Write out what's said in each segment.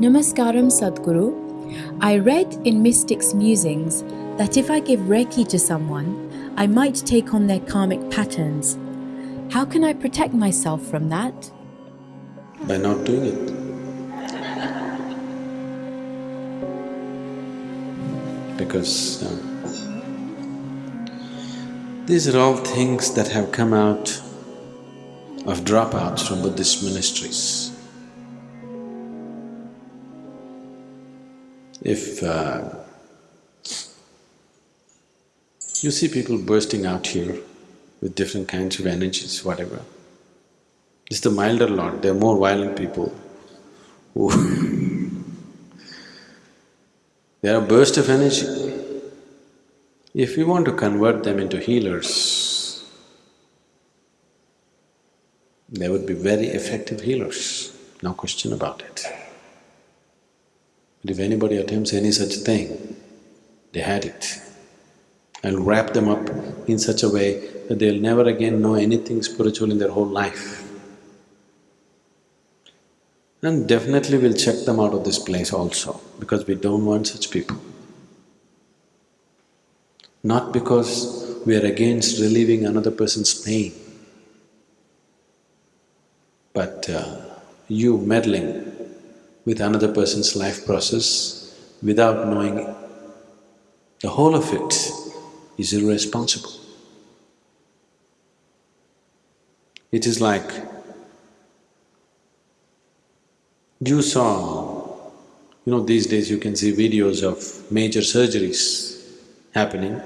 Namaskaram Sadhguru. I read in Mystic's Musings that if I give Reiki to someone, I might take on their karmic patterns. How can I protect myself from that? By not doing it. Because uh, these are all things that have come out of dropouts from Buddhist ministries. If uh, you see people bursting out here with different kinds of energies, whatever, it's the milder lot, they're more violent people who They are a burst of energy. If we want to convert them into healers, they would be very effective healers, no question about it. But if anybody attempts any such thing, they had it. I'll wrap them up in such a way that they'll never again know anything spiritual in their whole life. And definitely we'll check them out of this place also, because we don't want such people. Not because we are against relieving another person's pain, but uh, you meddling with another person's life process without knowing the whole of it is irresponsible. It is like you saw, you know, these days you can see videos of major surgeries happening.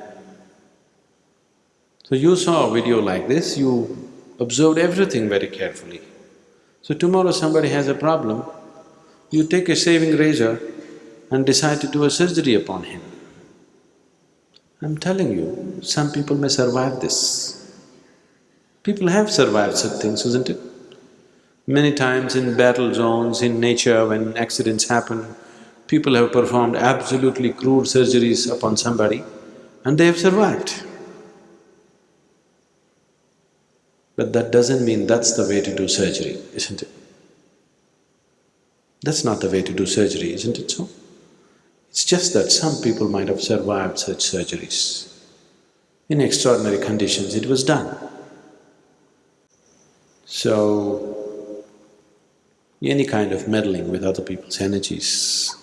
So you saw a video like this, you observed everything very carefully. So tomorrow somebody has a problem, you take a shaving razor and decide to do a surgery upon him. I'm telling you, some people may survive this. People have survived such things, isn't it? Many times in battle zones, in nature, when accidents happen, people have performed absolutely crude surgeries upon somebody and they have survived. But that doesn't mean that's the way to do surgery, isn't it? That's not the way to do surgery, isn't it so? It's just that some people might have survived such surgeries. In extraordinary conditions, it was done. So, any kind of meddling with other people's energies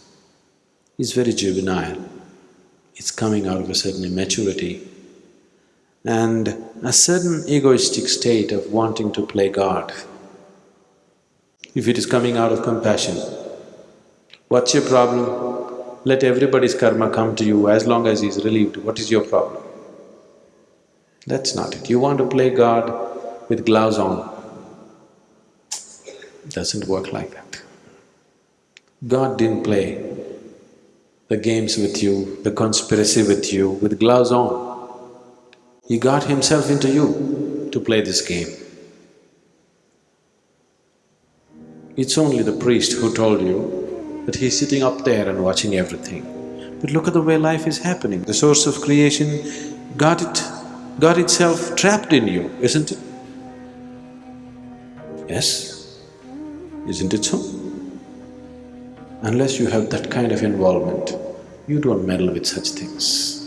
is very juvenile. It's coming out of a certain immaturity and a certain egoistic state of wanting to play God. If it is coming out of compassion, what's your problem? Let everybody's karma come to you as long as he's relieved, what is your problem? That's not it. You want to play God with gloves on, doesn't work like that. God didn't play the games with you, the conspiracy with you with gloves on. He got himself into you to play this game. It's only the priest who told you that he's sitting up there and watching everything. But look at the way life is happening. The source of creation got it… got itself trapped in you, isn't it? Yes? Isn't it so? Unless you have that kind of involvement, you don't meddle with such things.